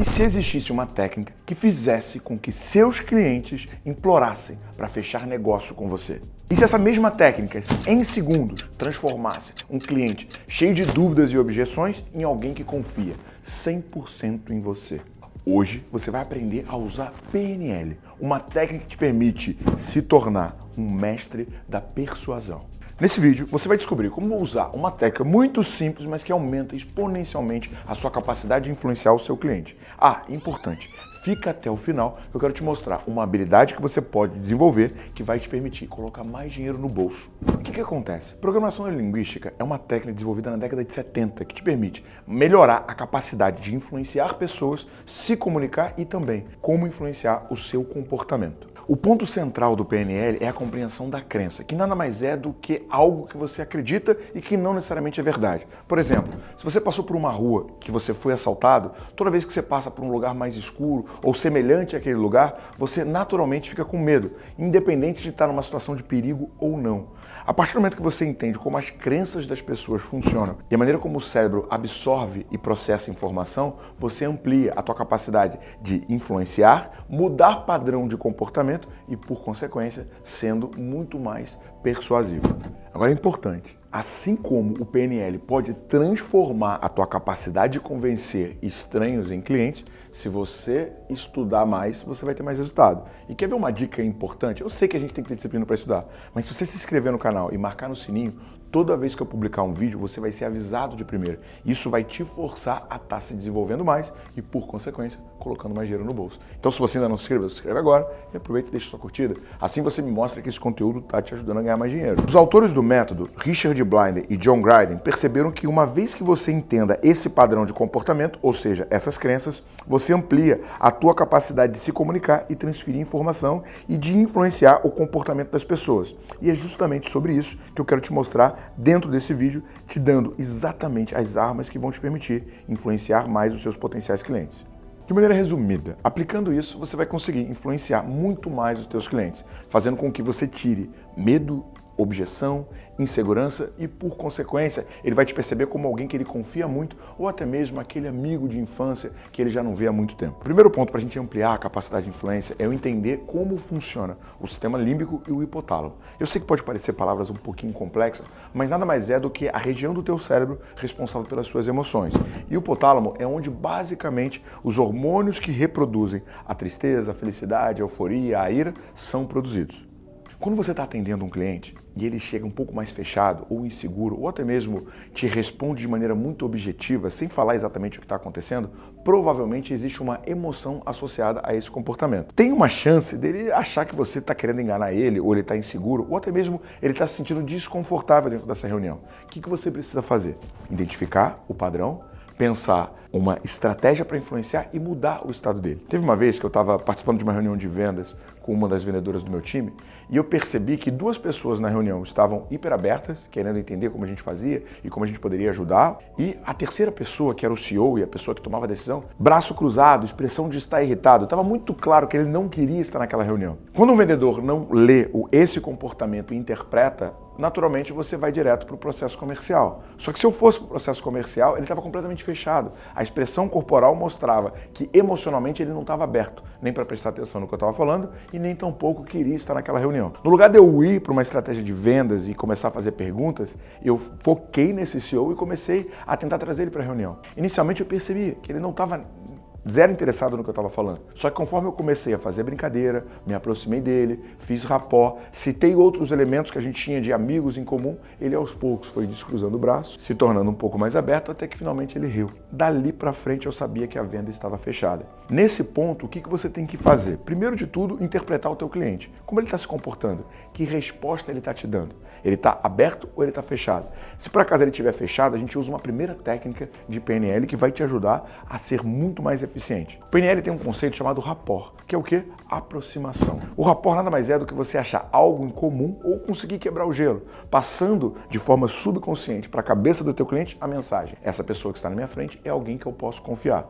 E se existisse uma técnica que fizesse com que seus clientes implorassem para fechar negócio com você? E se essa mesma técnica, em segundos, transformasse um cliente cheio de dúvidas e objeções em alguém que confia 100% em você? Hoje você vai aprender a usar PNL, uma técnica que te permite se tornar um mestre da persuasão. Nesse vídeo, você vai descobrir como usar uma técnica muito simples, mas que aumenta exponencialmente a sua capacidade de influenciar o seu cliente. Ah, importante, fica até o final, eu quero te mostrar uma habilidade que você pode desenvolver que vai te permitir colocar mais dinheiro no bolso. O que, que acontece? Programação linguística é uma técnica desenvolvida na década de 70 que te permite melhorar a capacidade de influenciar pessoas, se comunicar e também como influenciar o seu comportamento. O ponto central do PNL é a compreensão da crença, que nada mais é do que algo que você acredita e que não necessariamente é verdade. Por exemplo, se você passou por uma rua que você foi assaltado, toda vez que você passa por um lugar mais escuro ou semelhante àquele lugar, você naturalmente fica com medo, independente de estar numa situação de perigo ou não. A partir do momento que você entende como as crenças das pessoas funcionam e a maneira como o cérebro absorve e processa informação, você amplia a tua capacidade de influenciar, mudar padrão de comportamento e, por consequência, sendo muito mais persuasivo. Agora é importante, Assim como o PNL pode transformar a tua capacidade de convencer estranhos em clientes, se você estudar mais, você vai ter mais resultado. E quer ver uma dica importante? Eu sei que a gente tem que ter disciplina para estudar, mas se você se inscrever no canal e marcar no sininho, toda vez que eu publicar um vídeo, você vai ser avisado de primeiro. Isso vai te forçar a estar tá se desenvolvendo mais e, por consequência, colocando mais dinheiro no bolso. Então, se você ainda não se inscreveu, se inscreve agora e aproveita e deixa sua curtida. Assim você me mostra que esse conteúdo está te ajudando a ganhar mais dinheiro. Os autores do método, Richard Blinder e John Gryden, perceberam que uma vez que você entenda esse padrão de comportamento, ou seja, essas crenças, você amplia a tua capacidade de se comunicar e transferir informação e de influenciar o comportamento das pessoas. E é justamente sobre isso que eu quero te mostrar dentro desse vídeo, te dando exatamente as armas que vão te permitir influenciar mais os seus potenciais clientes. De maneira resumida, aplicando isso, você vai conseguir influenciar muito mais os teus clientes, fazendo com que você tire medo objeção, insegurança e, por consequência, ele vai te perceber como alguém que ele confia muito ou até mesmo aquele amigo de infância que ele já não vê há muito tempo. O primeiro ponto para a gente ampliar a capacidade de influência é eu entender como funciona o sistema límbico e o hipotálamo. Eu sei que pode parecer palavras um pouquinho complexas, mas nada mais é do que a região do teu cérebro responsável pelas suas emoções. E o hipotálamo é onde basicamente os hormônios que reproduzem a tristeza, a felicidade, a euforia, a ira são produzidos. Quando você está atendendo um cliente e ele chega um pouco mais fechado ou inseguro, ou até mesmo te responde de maneira muito objetiva, sem falar exatamente o que está acontecendo, provavelmente existe uma emoção associada a esse comportamento. Tem uma chance dele achar que você está querendo enganar ele, ou ele está inseguro, ou até mesmo ele está se sentindo desconfortável dentro dessa reunião. O que, que você precisa fazer? Identificar o padrão, pensar uma estratégia para influenciar e mudar o estado dele. Teve uma vez que eu estava participando de uma reunião de vendas com uma das vendedoras do meu time e eu percebi que duas pessoas na reunião estavam hiper abertas, querendo entender como a gente fazia e como a gente poderia ajudar, e a terceira pessoa, que era o CEO e a pessoa que tomava a decisão, braço cruzado, expressão de estar irritado, estava muito claro que ele não queria estar naquela reunião. Quando um vendedor não lê esse comportamento e interpreta, naturalmente você vai direto para o processo comercial. Só que se eu fosse para o processo comercial, ele estava completamente fechado. A expressão corporal mostrava que emocionalmente ele não estava aberto, nem para prestar atenção no que eu estava falando e nem tampouco queria estar naquela reunião. No lugar de eu ir para uma estratégia de vendas e começar a fazer perguntas, eu foquei nesse CEO e comecei a tentar trazer ele para a reunião. Inicialmente eu percebi que ele não estava zero interessado no que eu estava falando. Só que conforme eu comecei a fazer brincadeira, me aproximei dele, fiz rapó, citei outros elementos que a gente tinha de amigos em comum, ele aos poucos foi descruzando o braço, se tornando um pouco mais aberto, até que finalmente ele riu. Dali para frente eu sabia que a venda estava fechada. Nesse ponto, o que, que você tem que fazer? Primeiro de tudo, interpretar o teu cliente. Como ele está se comportando? Que resposta ele está te dando? Ele está aberto ou ele está fechado? Se por acaso ele estiver fechado, a gente usa uma primeira técnica de PNL que vai te ajudar a ser muito mais eficiente. O PNL tem um conceito chamado rapport, que é o que? Aproximação. O rapport nada mais é do que você achar algo em comum ou conseguir quebrar o gelo, passando de forma subconsciente para a cabeça do teu cliente a mensagem. Essa pessoa que está na minha frente é alguém que eu posso confiar.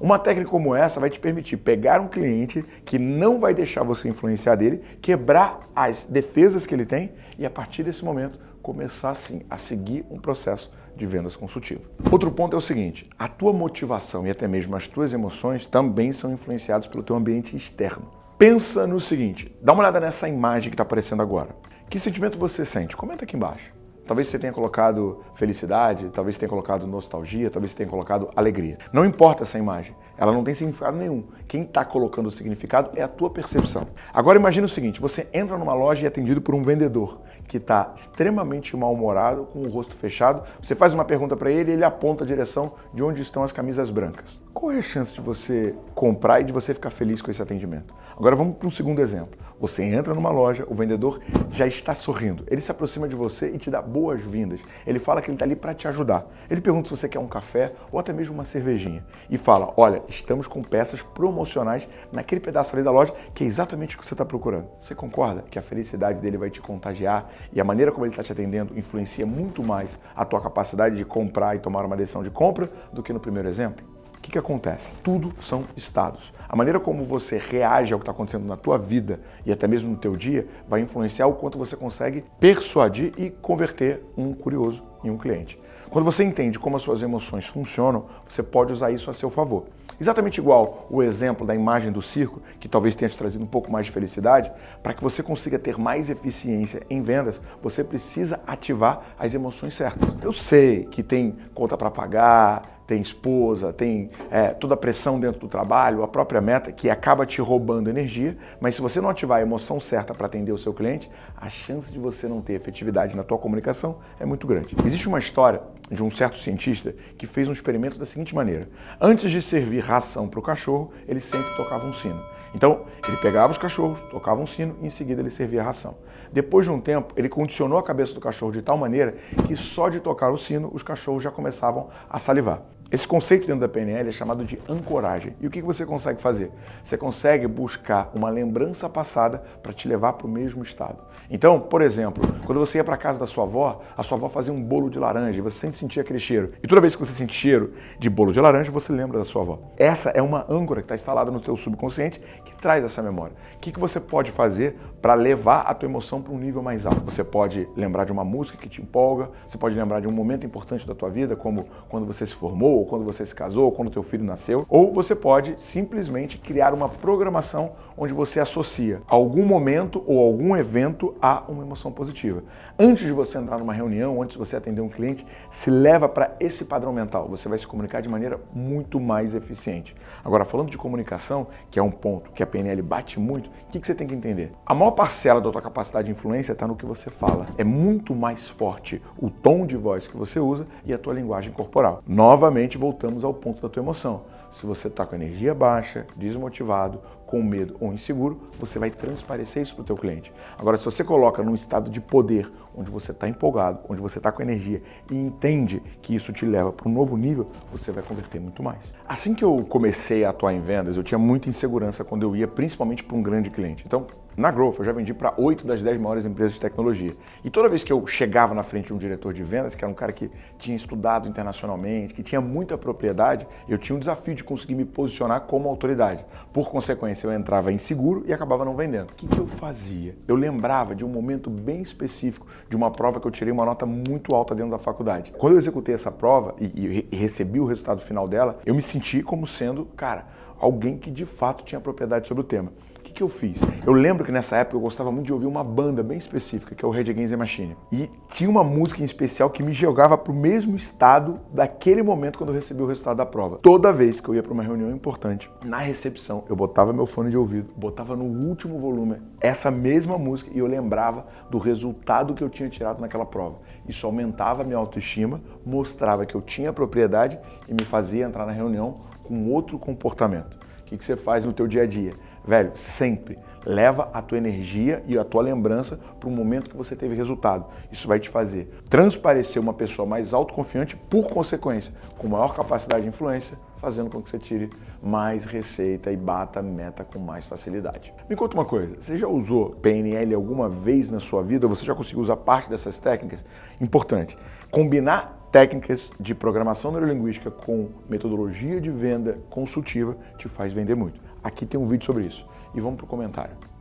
Uma técnica como essa vai te permitir pegar um cliente que não vai deixar você influenciar dele, quebrar as defesas que ele tem e a partir desse momento começar sim a seguir um processo de vendas consultivo. Outro ponto é o seguinte, a tua motivação e até mesmo as tuas emoções também são influenciados pelo teu ambiente externo. Pensa no seguinte, dá uma olhada nessa imagem que está aparecendo agora. Que sentimento você sente? Comenta aqui embaixo. Talvez você tenha colocado felicidade, talvez você tenha colocado nostalgia, talvez você tenha colocado alegria. Não importa essa imagem, ela não tem significado nenhum. Quem está colocando o significado é a tua percepção. Agora imagine o seguinte, você entra numa loja e é atendido por um vendedor que está extremamente mal-humorado, com o rosto fechado. Você faz uma pergunta para ele e ele aponta a direção de onde estão as camisas brancas. Qual é a chance de você comprar e de você ficar feliz com esse atendimento? Agora vamos para um segundo exemplo. Você entra numa loja, o vendedor já está sorrindo. Ele se aproxima de você e te dá boas-vindas. Ele fala que ele está ali para te ajudar. Ele pergunta se você quer um café ou até mesmo uma cervejinha. E fala, olha, estamos com peças promocionais naquele pedaço ali da loja que é exatamente o que você está procurando. Você concorda que a felicidade dele vai te contagiar e a maneira como ele está te atendendo influencia muito mais a tua capacidade de comprar e tomar uma decisão de compra do que no primeiro exemplo? O que, que acontece? Tudo são estados. A maneira como você reage ao que está acontecendo na tua vida e até mesmo no teu dia vai influenciar o quanto você consegue persuadir e converter um curioso em um cliente. Quando você entende como as suas emoções funcionam, você pode usar isso a seu favor. Exatamente igual o exemplo da imagem do circo, que talvez tenha te trazido um pouco mais de felicidade, para que você consiga ter mais eficiência em vendas, você precisa ativar as emoções certas. Eu sei que tem conta para pagar, tem esposa, tem é, toda a pressão dentro do trabalho, a própria meta, que acaba te roubando energia, mas se você não ativar a emoção certa para atender o seu cliente, a chance de você não ter efetividade na tua comunicação é muito grande. Existe uma história de um certo cientista que fez um experimento da seguinte maneira. Antes de servir ração para o cachorro, ele sempre tocava um sino. Então, ele pegava os cachorros, tocava um sino e em seguida ele servia a ração. Depois de um tempo, ele condicionou a cabeça do cachorro de tal maneira que só de tocar o sino, os cachorros já começavam a salivar. Esse conceito dentro da PNL é chamado de ancoragem. E o que você consegue fazer? Você consegue buscar uma lembrança passada para te levar para o mesmo estado. Então, por exemplo, quando você ia para casa da sua avó, a sua avó fazia um bolo de laranja e você sempre sentia aquele cheiro. E toda vez que você sente cheiro de bolo de laranja, você lembra da sua avó. Essa é uma âncora que está instalada no teu subconsciente que traz essa memória. O que você pode fazer para levar a tua emoção para um nível mais alto? Você pode lembrar de uma música que te empolga, você pode lembrar de um momento importante da tua vida, como quando você se formou, ou quando você se casou, ou quando teu filho nasceu, ou você pode simplesmente criar uma programação onde você associa algum momento ou algum evento a uma emoção positiva. Antes de você entrar numa reunião, antes de você atender um cliente, se leva para esse padrão mental. Você vai se comunicar de maneira muito mais eficiente. Agora, falando de comunicação, que é um ponto que a PNL bate muito, o que, que você tem que entender? A maior parcela da tua capacidade de influência está no que você fala. É muito mais forte o tom de voz que você usa e a tua linguagem corporal. Novamente, voltamos ao ponto da tua emoção. Se você está com energia baixa, desmotivado, com medo ou inseguro, você vai transparecer isso para o teu cliente. Agora, se você coloca num estado de poder, onde você está empolgado, onde você está com energia e entende que isso te leva para um novo nível, você vai converter muito mais. Assim que eu comecei a atuar em vendas, eu tinha muita insegurança quando eu ia principalmente para um grande cliente. Então, na Growth, eu já vendi para 8 das 10 maiores empresas de tecnologia. E toda vez que eu chegava na frente de um diretor de vendas, que era um cara que tinha estudado internacionalmente, que tinha muita propriedade, eu tinha um desafio de conseguir me posicionar como autoridade. Por consequência, eu entrava inseguro e acabava não vendendo. O que, que eu fazia? Eu lembrava de um momento bem específico de uma prova que eu tirei uma nota muito alta dentro da faculdade. Quando eu executei essa prova e, e recebi o resultado final dela, eu me senti como sendo, cara, alguém que de fato tinha propriedade sobre o tema que, que eu fiz? Eu lembro que nessa época eu gostava muito de ouvir uma banda bem específica, que é o Red Against the Machine. E tinha uma música em especial que me jogava para o mesmo estado daquele momento quando eu recebi o resultado da prova. Toda vez que eu ia para uma reunião importante, na recepção, eu botava meu fone de ouvido, botava no último volume essa mesma música e eu lembrava do resultado que eu tinha tirado naquela prova. Isso aumentava a minha autoestima, mostrava que eu tinha propriedade e me fazia entrar na reunião com outro comportamento. O que, que você faz no teu dia a dia? Velho, sempre leva a tua energia e a tua lembrança para o momento que você teve resultado. Isso vai te fazer transparecer uma pessoa mais autoconfiante, por consequência, com maior capacidade de influência, fazendo com que você tire mais receita e bata a meta com mais facilidade. Me conta uma coisa, você já usou PNL alguma vez na sua vida? Você já conseguiu usar parte dessas técnicas? Importante, combinar técnicas de programação neurolinguística com metodologia de venda consultiva te faz vender muito. Aqui tem um vídeo sobre isso. E vamos para o comentário.